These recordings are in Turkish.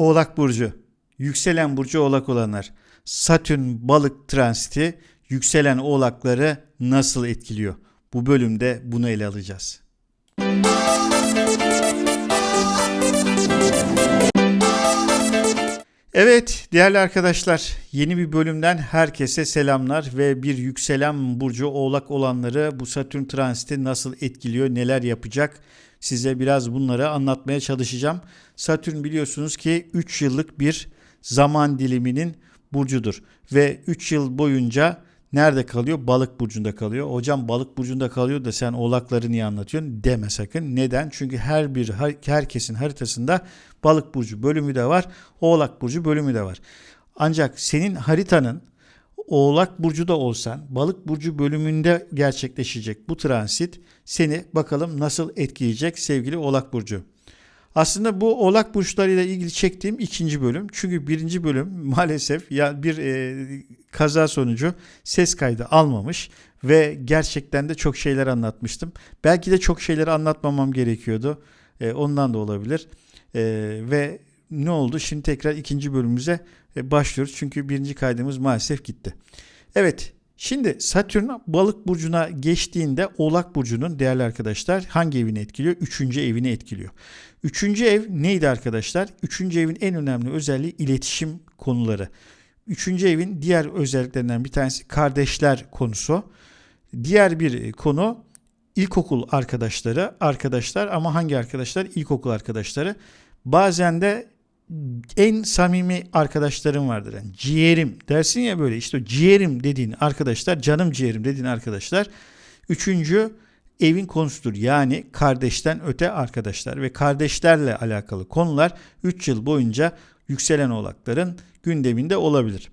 Oğlak Burcu, yükselen burcu oğlak olanlar. Satürn balık transiti yükselen oğlakları nasıl etkiliyor? Bu bölümde bunu ele alacağız. Evet değerli arkadaşlar yeni bir bölümden herkese selamlar ve bir yükselen burcu oğlak olanları bu Satürn transiti nasıl etkiliyor neler yapacak size biraz bunları anlatmaya çalışacağım. Satürn biliyorsunuz ki 3 yıllık bir zaman diliminin burcudur ve 3 yıl boyunca nerede kalıyor? Balık burcunda kalıyor. Hocam balık burcunda kalıyor da sen oğlakları niye anlatıyorsun? Deme sakın. Neden? Çünkü her bir herkesin haritasında balık burcu bölümü de var. Oğlak burcu bölümü de var. Ancak senin haritanın Oğlak burcu da olsan balık burcu bölümünde gerçekleşecek bu transit seni bakalım nasıl etkileyecek sevgili Oğlak burcu. Aslında bu oğlak burçlarıyla ilgili çektiğim ikinci bölüm. Çünkü birinci bölüm maalesef ya bir e, kaza sonucu ses kaydı almamış ve gerçekten de çok şeyler anlatmıştım. Belki de çok şeyleri anlatmamam gerekiyordu. E, ondan da olabilir. E, ve ne oldu? Şimdi tekrar ikinci bölümümüze başlıyoruz. Çünkü birinci kaydımız maalesef gitti. Evet Şimdi Satürn balık burcuna geçtiğinde oğlak burcunun değerli arkadaşlar hangi evini etkiliyor? Üçüncü evini etkiliyor. Üçüncü ev neydi arkadaşlar? Üçüncü evin en önemli özelliği iletişim konuları. Üçüncü evin diğer özelliklerinden bir tanesi kardeşler konusu. Diğer bir konu ilkokul arkadaşları, arkadaşlar ama hangi arkadaşlar? İlkokul arkadaşları. Bazen de en samimi arkadaşlarım vardır. Yani ciğerim dersin ya böyle işte ciğerim dediğin arkadaşlar, canım ciğerim dediğin arkadaşlar. Üçüncü evin konusudur. Yani kardeşten öte arkadaşlar ve kardeşlerle alakalı konular 3 yıl boyunca yükselen oğlakların gündeminde olabilir.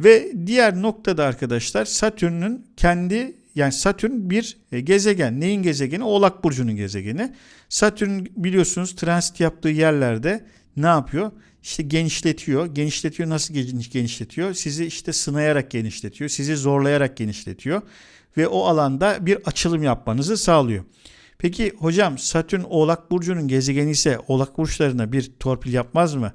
Ve diğer noktada arkadaşlar Satürn'ün kendi yani Satürn bir gezegen. Neyin gezegeni? Oğlak burcunun gezegeni. Satürn biliyorsunuz transit yaptığı yerlerde ne yapıyor? İşte genişletiyor. Genişletiyor nasıl genişletiyor? Sizi işte sınayarak genişletiyor. Sizi zorlayarak genişletiyor. Ve o alanda bir açılım yapmanızı sağlıyor. Peki hocam Satürn Oğlak Burcu'nun gezegeni ise Oğlak Burçlarına bir torpil yapmaz mı?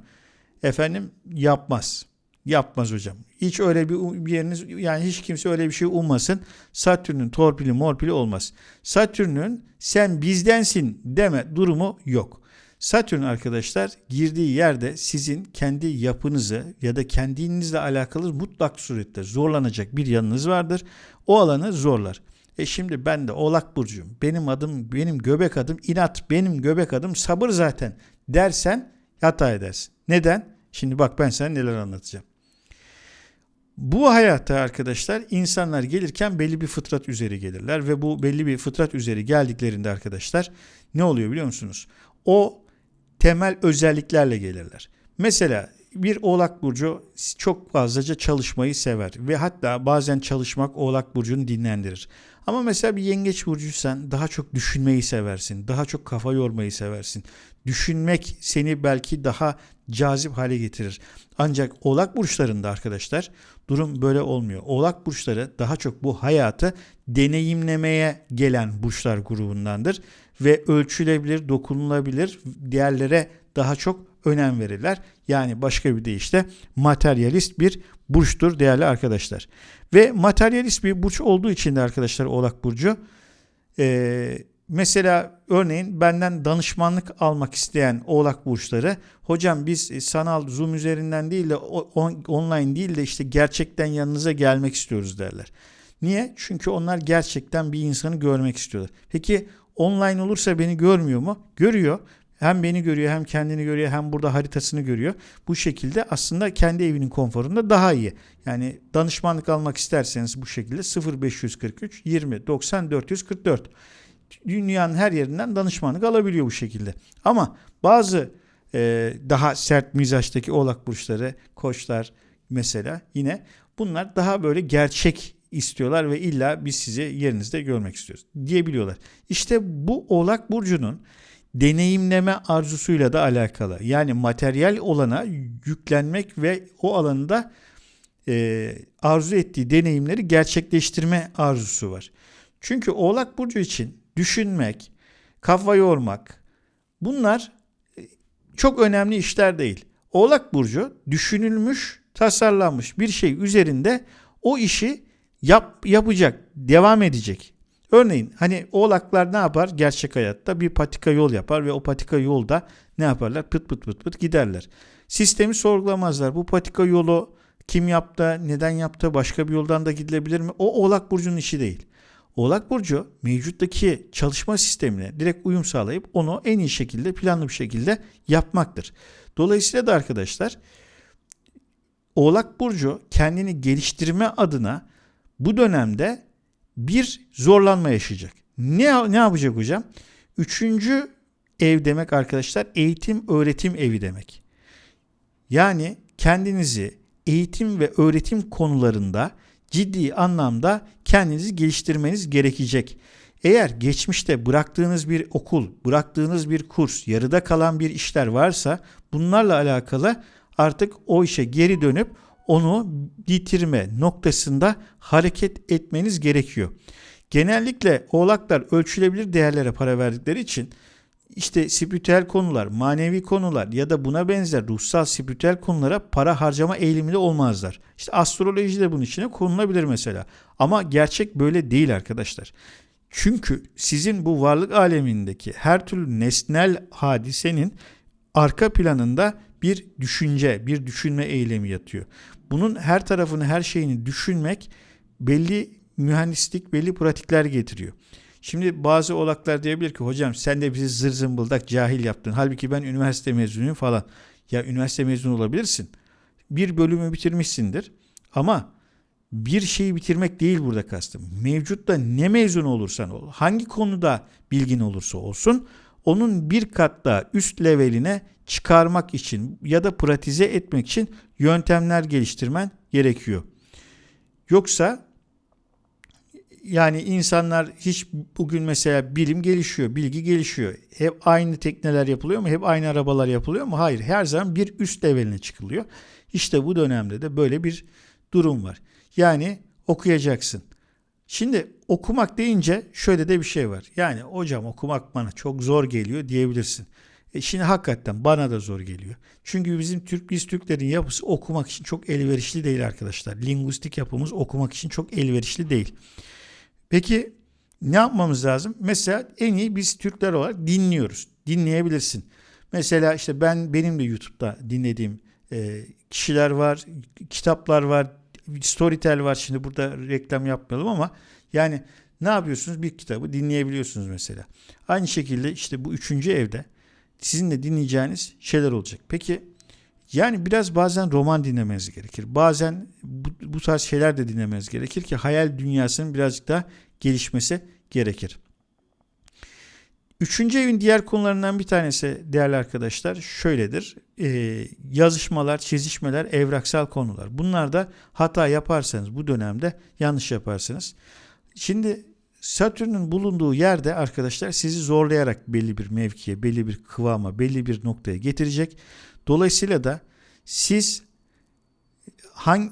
Efendim yapmaz. Yapmaz hocam. Hiç öyle bir, bir yeriniz yani hiç kimse öyle bir şey ummasın. Satürn'ün torpili morpili olmaz. Satürn'ün sen bizdensin deme durumu yok. Satürn arkadaşlar girdiği yerde sizin kendi yapınızı ya da kendinizle alakalı mutlak surette zorlanacak bir yanınız vardır. O alanı zorlar. E şimdi ben de Oğlak Burcu'yum. Benim adım, benim göbek adım inat, benim göbek adım sabır zaten dersen hata edersin. Neden? Şimdi bak ben sana neler anlatacağım. Bu hayatta arkadaşlar insanlar gelirken belli bir fıtrat üzeri gelirler ve bu belli bir fıtrat üzeri geldiklerinde arkadaşlar ne oluyor biliyor musunuz? O temel özelliklerle gelirler. Mesela bir Oğlak Burcu çok fazlaca çalışmayı sever ve hatta bazen çalışmak Oğlak Burcu'nu dinlendirir. Ama mesela bir Yengeç Burcuysan daha çok düşünmeyi seversin, daha çok kafa yormayı seversin. Düşünmek seni belki daha cazip hale getirir. Ancak Oğlak Burçlarında arkadaşlar durum böyle olmuyor. Oğlak Burçları daha çok bu hayatı deneyimlemeye gelen burçlar grubundandır ve ölçülebilir, dokunulabilir değerlere daha çok önem verirler. Yani başka bir deyişle materyalist bir burçtur değerli arkadaşlar. Ve materyalist bir burç olduğu için de arkadaşlar Oğlak Burcu e, mesela örneğin benden danışmanlık almak isteyen Oğlak Burçları hocam biz sanal Zoom üzerinden değil de on, online değil de işte gerçekten yanınıza gelmek istiyoruz derler. Niye? Çünkü onlar gerçekten bir insanı görmek istiyorlar. Peki online olursa beni görmüyor mu? Görüyor. Hem beni görüyor hem kendini görüyor hem burada haritasını görüyor. Bu şekilde aslında kendi evinin konforunda daha iyi. Yani danışmanlık almak isterseniz bu şekilde 0543 20 90 444 dünyanın her yerinden danışmanlık alabiliyor bu şekilde. Ama bazı e, daha sert mizaçtaki oğlak burçları, koçlar mesela yine bunlar daha böyle gerçek istiyorlar ve illa biz sizi yerinizde görmek istiyoruz diyebiliyorlar. İşte bu Oğlak Burcu'nun deneyimleme arzusuyla da alakalı. Yani materyal olana yüklenmek ve o alanda e, arzu ettiği deneyimleri gerçekleştirme arzusu var. Çünkü Oğlak Burcu için düşünmek, kafa yormak bunlar e, çok önemli işler değil. Oğlak Burcu düşünülmüş, tasarlanmış bir şey üzerinde o işi yap, yapacak, devam edecek. Örneğin hani oğlaklar ne yapar gerçek hayatta? Bir patika yol yapar ve o patika yolda ne yaparlar? Pıt pıt pıt pıt giderler. Sistemi sorgulamazlar. Bu patika yolu kim yaptı, neden yaptı, başka bir yoldan da gidilebilir mi? O Oğlak Burcu'nun işi değil. Oğlak Burcu mevcuttaki çalışma sistemine direkt uyum sağlayıp onu en iyi şekilde planlı bir şekilde yapmaktır. Dolayısıyla da arkadaşlar Oğlak Burcu kendini geliştirme adına bu dönemde bir zorlanma yaşayacak. Ne, ne yapacak hocam? Üçüncü ev demek arkadaşlar eğitim öğretim evi demek. Yani kendinizi eğitim ve öğretim konularında ciddi anlamda kendinizi geliştirmeniz gerekecek. Eğer geçmişte bıraktığınız bir okul, bıraktığınız bir kurs, yarıda kalan bir işler varsa bunlarla alakalı artık o işe geri dönüp onu bitirme noktasında hareket etmeniz gerekiyor. Genellikle oğlaklar ölçülebilir değerlere para verdikleri için işte spiritüel konular, manevi konular ya da buna benzer ruhsal spiritüel konulara para harcama eğiliminde olmazlar. İşte astroloji de bunun içine konulabilir mesela. Ama gerçek böyle değil arkadaşlar. Çünkü sizin bu varlık alemindeki her türlü nesnel hadisenin arka planında bir düşünce, bir düşünme eylemi yatıyor. Bunun her tarafını, her şeyini düşünmek belli mühendislik, belli pratikler getiriyor. Şimdi bazı olaklar diyebilir ki hocam sen de bizi zır zımbıldak cahil yaptın. Halbuki ben üniversite mezunuyum falan. Ya üniversite mezunu olabilirsin. Bir bölümü bitirmişsindir. Ama bir şeyi bitirmek değil burada kastım. Mevcutta ne mezun olursan ol, hangi konuda bilgin olursa olsun onun bir kat daha üst leveline çıkarmak için ya da pratize etmek için yöntemler geliştirmen gerekiyor. Yoksa yani insanlar hiç bugün mesela bilim gelişiyor, bilgi gelişiyor. Hep aynı tekneler yapılıyor mu? Hep aynı arabalar yapılıyor mu? Hayır. Her zaman bir üst leveline çıkılıyor. İşte bu dönemde de böyle bir durum var. Yani okuyacaksın. Şimdi okumak deyince şöyle de bir şey var. Yani hocam okumak bana çok zor geliyor diyebilirsin. E şimdi hakikaten bana da zor geliyor. Çünkü bizim Türk biz Türklerin yapısı okumak için çok elverişli değil arkadaşlar. Lingüistik yapımız okumak için çok elverişli değil. Peki ne yapmamız lazım? Mesela en iyi biz Türkler olarak dinliyoruz. Dinleyebilirsin. Mesela işte ben benim de YouTube'da dinlediğim e, kişiler var, kitaplar var, Storytel var. Şimdi burada reklam yapmayalım ama yani ne yapıyorsunuz? Bir kitabı dinleyebiliyorsunuz mesela. Aynı şekilde işte bu üçüncü evde sizin de dinleyeceğiniz şeyler olacak. Peki yani biraz bazen roman dinlemeniz gerekir. Bazen bu, bu tarz şeyler de dinlemeniz gerekir ki hayal dünyasının birazcık daha gelişmesi gerekir. Üçüncü evin diğer konularından bir tanesi değerli arkadaşlar şöyledir. Ee, yazışmalar, çizişmeler, evraksal konular. Bunlarda hata yaparsanız bu dönemde yanlış yaparsınız. Şimdi Satürn'ün bulunduğu yerde arkadaşlar sizi zorlayarak belli bir mevkiye, belli bir kıvama, belli bir noktaya getirecek. Dolayısıyla da siz hangi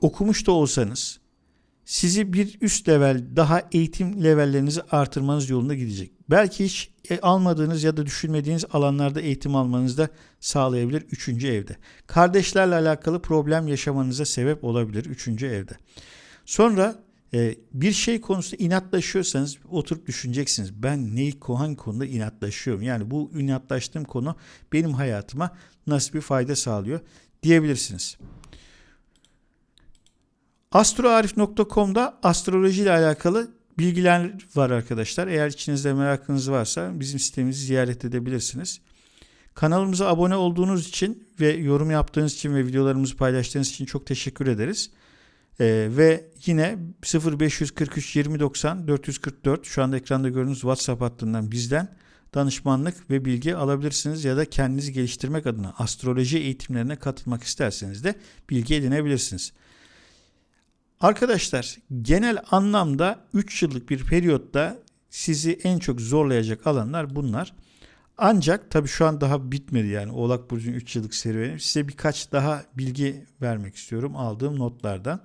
okumuş da olsanız sizi bir üst level daha eğitim levellerinizi artırmanız yolunda gidecek. Belki hiç e, almadığınız ya da düşünmediğiniz alanlarda eğitim almanızı da sağlayabilir üçüncü evde. Kardeşlerle alakalı problem yaşamanıza sebep olabilir üçüncü evde. Sonra e, bir şey konusunda inatlaşıyorsanız oturup düşüneceksiniz. Ben neyi hangi konuda inatlaşıyorum? Yani bu inatlaştığım konu benim hayatıma nasıl bir fayda sağlıyor diyebilirsiniz. Astroarif.com'da astroloji ile alakalı bilgiler var arkadaşlar. Eğer içinizde merakınız varsa bizim sitemizi ziyaret edebilirsiniz. Kanalımıza abone olduğunuz için ve yorum yaptığınız için ve videolarımızı paylaştığınız için çok teşekkür ederiz. Ee, ve yine 0543 2090 444 şu anda ekranda gördüğünüz WhatsApp hattından bizden danışmanlık ve bilgi alabilirsiniz ya da kendinizi geliştirmek adına astroloji eğitimlerine katılmak isterseniz de bilgi edinebilirsiniz. Arkadaşlar genel anlamda 3 yıllık bir periyotta sizi en çok zorlayacak alanlar bunlar. Ancak tabii şu an daha bitmedi yani Oğlak Burcu'nun 3 yıllık serüveni. Size birkaç daha bilgi vermek istiyorum aldığım notlardan.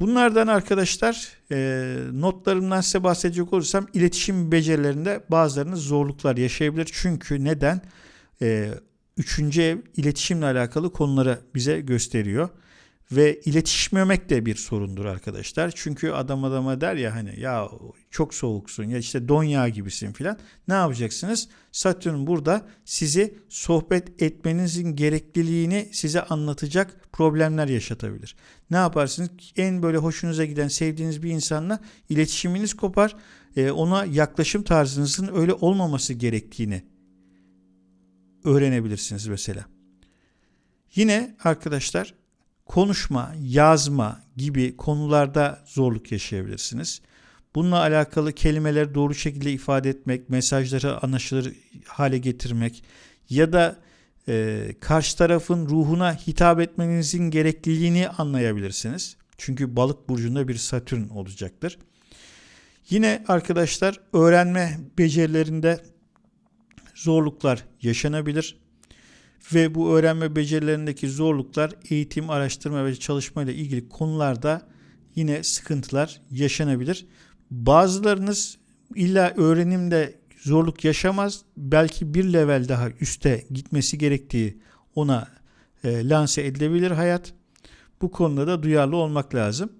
Bunlardan arkadaşlar e, notlarımdan size bahsedecek olursam iletişim becerilerinde bazılarınız zorluklar yaşayabilir. Çünkü neden? E, üçüncü ev iletişimle alakalı konuları bize gösteriyor. Ve iletişmemek de bir sorundur arkadaşlar. Çünkü adam adama der ya hani ya çok soğuksun ya işte don yağı gibisin filan. Ne yapacaksınız? Satürn burada sizi sohbet etmenizin gerekliliğini size anlatacak problemler yaşatabilir. Ne yaparsınız? En böyle hoşunuza giden sevdiğiniz bir insanla iletişiminiz kopar. Ee, ona yaklaşım tarzınızın öyle olmaması gerektiğini öğrenebilirsiniz mesela. Yine arkadaşlar konuşma, yazma gibi konularda zorluk yaşayabilirsiniz. Bununla alakalı kelimeleri doğru şekilde ifade etmek, mesajları anlaşılır hale getirmek ya da e, karşı tarafın ruhuna hitap etmenizin gerekliliğini anlayabilirsiniz. Çünkü balık burcunda bir satürn olacaktır. Yine arkadaşlar öğrenme becerilerinde zorluklar yaşanabilir ve bu öğrenme becerilerindeki zorluklar eğitim, araştırma ve çalışma ile ilgili konularda yine sıkıntılar yaşanabilir. Bazılarınız illa öğrenimde zorluk yaşamaz. Belki bir level daha üste gitmesi gerektiği ona e, lanse edilebilir hayat. Bu konuda da duyarlı olmak lazım.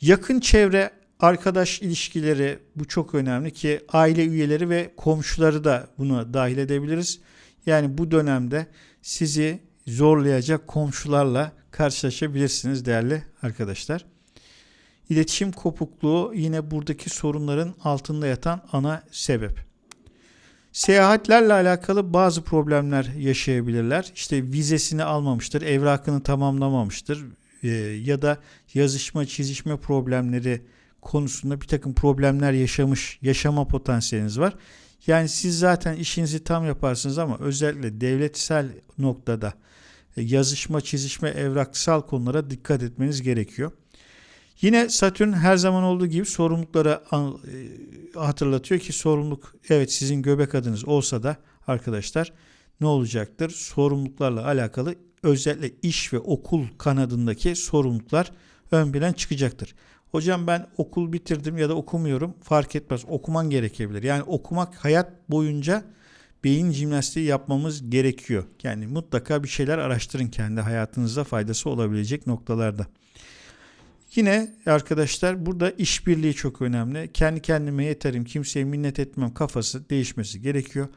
Yakın çevre, arkadaş ilişkileri bu çok önemli ki aile üyeleri ve komşuları da buna dahil edebiliriz. Yani bu dönemde sizi zorlayacak komşularla karşılaşabilirsiniz değerli arkadaşlar. İletişim kopukluğu yine buradaki sorunların altında yatan ana sebep. Seyahatlerle alakalı bazı problemler yaşayabilirler. İşte vizesini almamıştır, evrakını tamamlamamıştır e, ya da yazışma, çizişme problemleri konusunda bir takım problemler yaşamış, yaşama potansiyeliniz var. Yani siz zaten işinizi tam yaparsınız ama özellikle devletsel noktada e, yazışma, çizişme, evraksal konulara dikkat etmeniz gerekiyor. Yine Satürn her zaman olduğu gibi sorumlulukları e, hatırlatıyor ki sorumluluk evet sizin göbek adınız olsa da arkadaşlar ne olacaktır? Sorumluluklarla alakalı özellikle iş ve okul kanadındaki sorumluluklar ön plan çıkacaktır. Hocam ben okul bitirdim ya da okumuyorum fark etmez. Okuman gerekebilir. Yani okumak hayat boyunca beyin jimnastiği yapmamız gerekiyor. Yani mutlaka bir şeyler araştırın kendi hayatınızda faydası olabilecek noktalarda. Yine arkadaşlar burada işbirliği çok önemli. Kendi kendime yeterim, kimseye minnet etmem kafası değişmesi gerekiyor.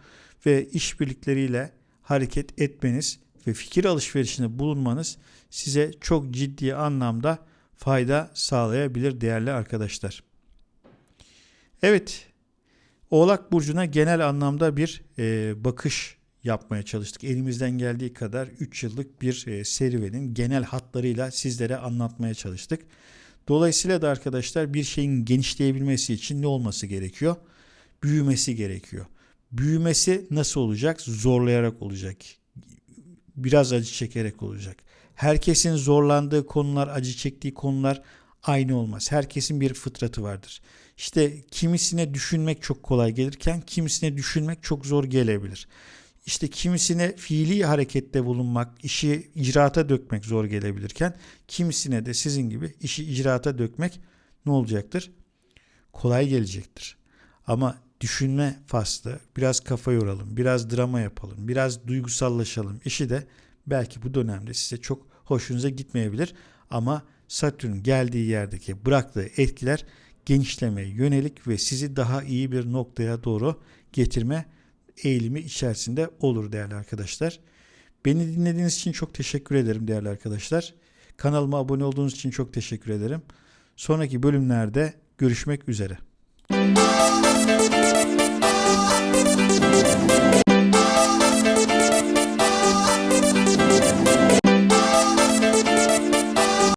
Ve işbirlikleriyle hareket etmeniz ve fikir alışverişinde bulunmanız size çok ciddi anlamda fayda sağlayabilir değerli arkadaşlar. Evet, Oğlak Burcu'na genel anlamda bir e, bakış yapmaya çalıştık. Elimizden geldiği kadar 3 yıllık bir e, serüvenin genel hatlarıyla sizlere anlatmaya çalıştık. Dolayısıyla da arkadaşlar bir şeyin genişleyebilmesi için ne olması gerekiyor? Büyümesi gerekiyor. Büyümesi nasıl olacak? Zorlayarak olacak. Biraz acı çekerek olacak. Herkesin zorlandığı konular, acı çektiği konular aynı olmaz. Herkesin bir fıtratı vardır. İşte kimisine düşünmek çok kolay gelirken kimisine düşünmek çok zor gelebilir. İşte kimisine fiili harekette bulunmak, işi icraata dökmek zor gelebilirken kimisine de sizin gibi işi icraata dökmek ne olacaktır? Kolay gelecektir. Ama düşünme faslı, biraz kafa yoralım, biraz drama yapalım, biraz duygusallaşalım. İşi de belki bu dönemde size çok hoşunuza gitmeyebilir ama Satürn geldiği yerdeki bıraktığı etkiler genişlemeye yönelik ve sizi daha iyi bir noktaya doğru getirme eğilimi içerisinde olur değerli arkadaşlar. Beni dinlediğiniz için çok teşekkür ederim değerli arkadaşlar. Kanalıma abone olduğunuz için çok teşekkür ederim. Sonraki bölümlerde görüşmek üzere.